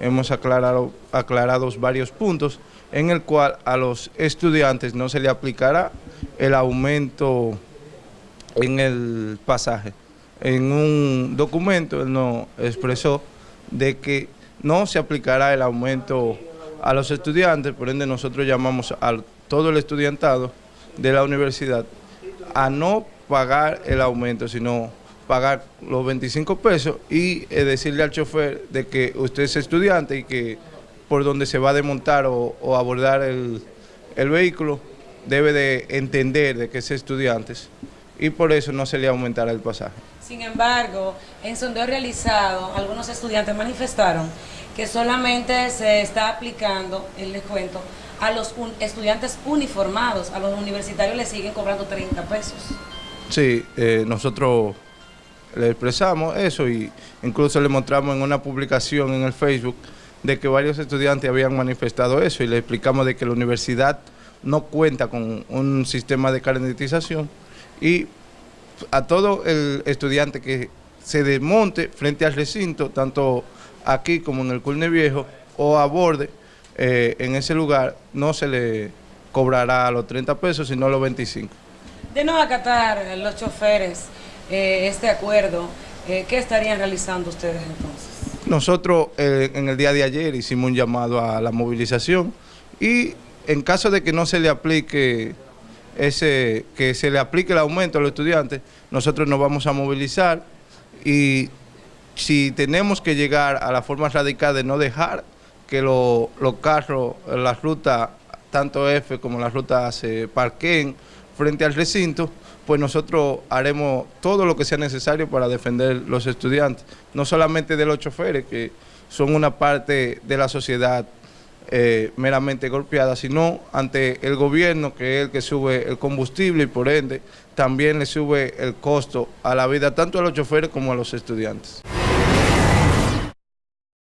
hemos aclarado, aclarado varios puntos en el cual a los estudiantes no se le aplicará el aumento en el pasaje. En un documento él nos expresó de que no se aplicará el aumento a los estudiantes, por ende nosotros llamamos a todo el estudiantado de la universidad a no pagar el aumento, sino pagar los 25 pesos y eh, decirle al chofer de que usted es estudiante y que por donde se va a desmontar o, abordar el, vehículo debe de entender de que es estudiante y por eso no se le aumentará el pasaje. Sin embargo, en sondeo realizado, algunos estudiantes manifestaron que solamente se está aplicando el descuento a los estudiantes uniformados, a los universitarios les siguen cobrando 30 pesos. Sí, eh, nosotros le expresamos eso y incluso le mostramos en una publicación en el Facebook de que varios estudiantes habían manifestado eso y le explicamos de que la universidad no cuenta con un sistema de carnetización y a todo el estudiante que se desmonte frente al recinto, tanto aquí como en el Culne Viejo o a borde, eh, en ese lugar no se le cobrará los 30 pesos, sino los 25. De no acatar los choferes eh, este acuerdo, eh, ¿qué estarían realizando ustedes entonces? Nosotros eh, en el día de ayer hicimos un llamado a la movilización y en caso de que no se le aplique ese, que se le aplique el aumento a los estudiantes, nosotros nos vamos a movilizar y si tenemos que llegar a la forma radical de no dejar que los carros, las rutas, tanto F como las rutas se parqueen frente al recinto, pues nosotros haremos todo lo que sea necesario para defender los estudiantes, no solamente de los choferes, que son una parte de la sociedad eh, meramente golpeada, sino ante el gobierno, que es el que sube el combustible y por ende también le sube el costo a la vida tanto a los choferes como a los estudiantes.